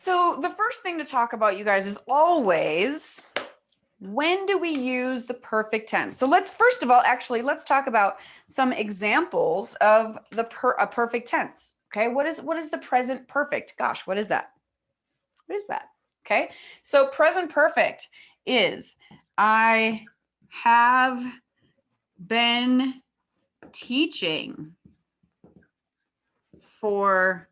So the first thing to talk about, you guys, is always when do we use the perfect tense? So let's first of all, actually, let's talk about some examples of the per, a perfect tense. Okay, what is what is the present perfect? Gosh, what is that? What is that? Okay, so present perfect is I have been teaching for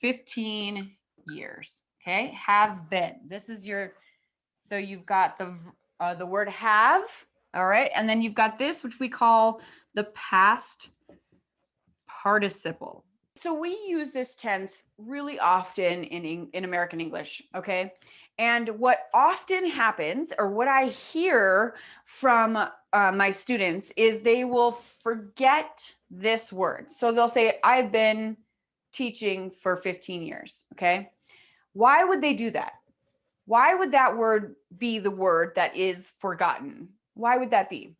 15 years. Okay, have been. This is your, so you've got the uh, the word have, all right, and then you've got this, which we call the past participle. So we use this tense really often in, in American English, okay? And what often happens, or what I hear from uh, my students, is they will forget this word. So they'll say, I've been teaching for 15 years, okay? Why would they do that? Why would that word be the word that is forgotten? Why would that be?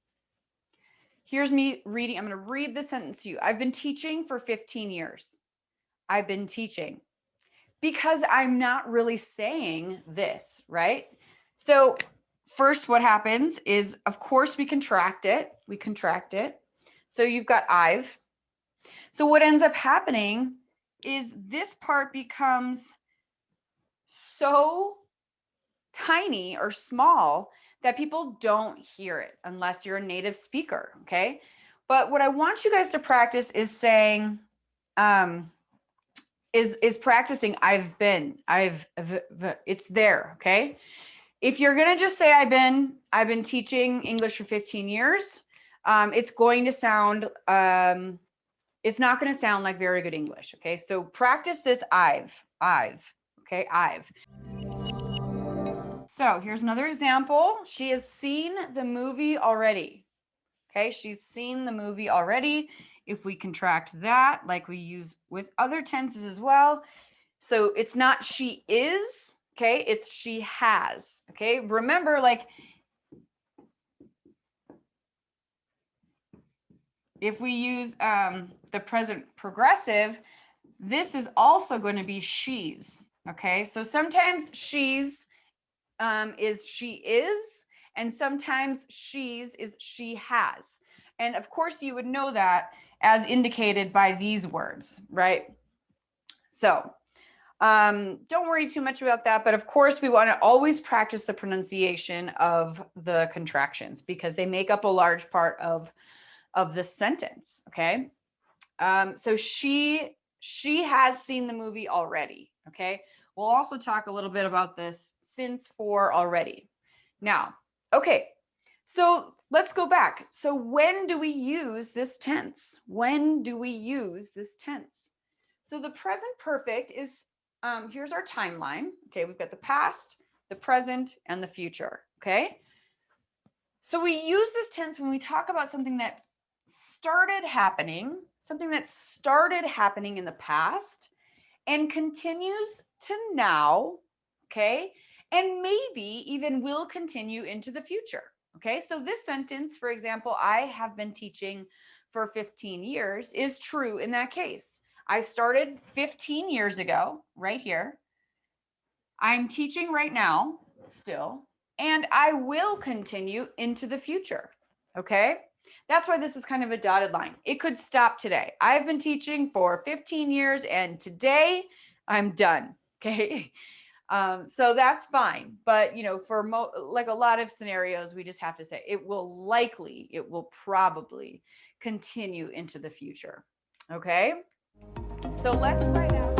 Here's me reading. I'm going to read the sentence to you. I've been teaching for 15 years. I've been teaching because I'm not really saying this, right? So first what happens is, of course, we contract it. We contract it. So you've got I've. So what ends up happening is this part becomes so tiny or small that people don't hear it unless you're a native speaker. Okay. But what I want you guys to practice is saying, um, is, is practicing I've been, I've, it's there. Okay. If you're going to just say I've been, I've been teaching English for 15 years, um, it's going to sound, um, it's not going to sound like very good English. Okay. So practice this I've, I've, okay. I've. So here's another example. She has seen the movie already. Okay, she's seen the movie already. If we contract that, like we use with other tenses as well. So it's not she is, okay, it's she has. Okay, remember like if we use um, the present progressive, this is also going to be she's. Okay, so sometimes she's um, is she is, and sometimes she's is she has. And of course you would know that as indicated by these words, right? So um, don't worry too much about that. But of course we wanna always practice the pronunciation of the contractions because they make up a large part of, of the sentence, okay? Um, so she, she has seen the movie already, okay? We'll also talk a little bit about this since for already. Now, okay, so let's go back. So when do we use this tense? When do we use this tense? So the present perfect is, um, here's our timeline. Okay, we've got the past, the present, and the future, okay? So we use this tense when we talk about something that started happening, something that started happening in the past, and continues to now, okay? And maybe even will continue into the future, okay? So this sentence, for example, I have been teaching for 15 years is true in that case. I started 15 years ago, right here. I'm teaching right now still, and I will continue into the future, okay? That's why this is kind of a dotted line. It could stop today. I've been teaching for 15 years and today I'm done. Okay. Um, so that's fine. But, you know, for like a lot of scenarios, we just have to say it will likely, it will probably continue into the future. Okay. So let's write out.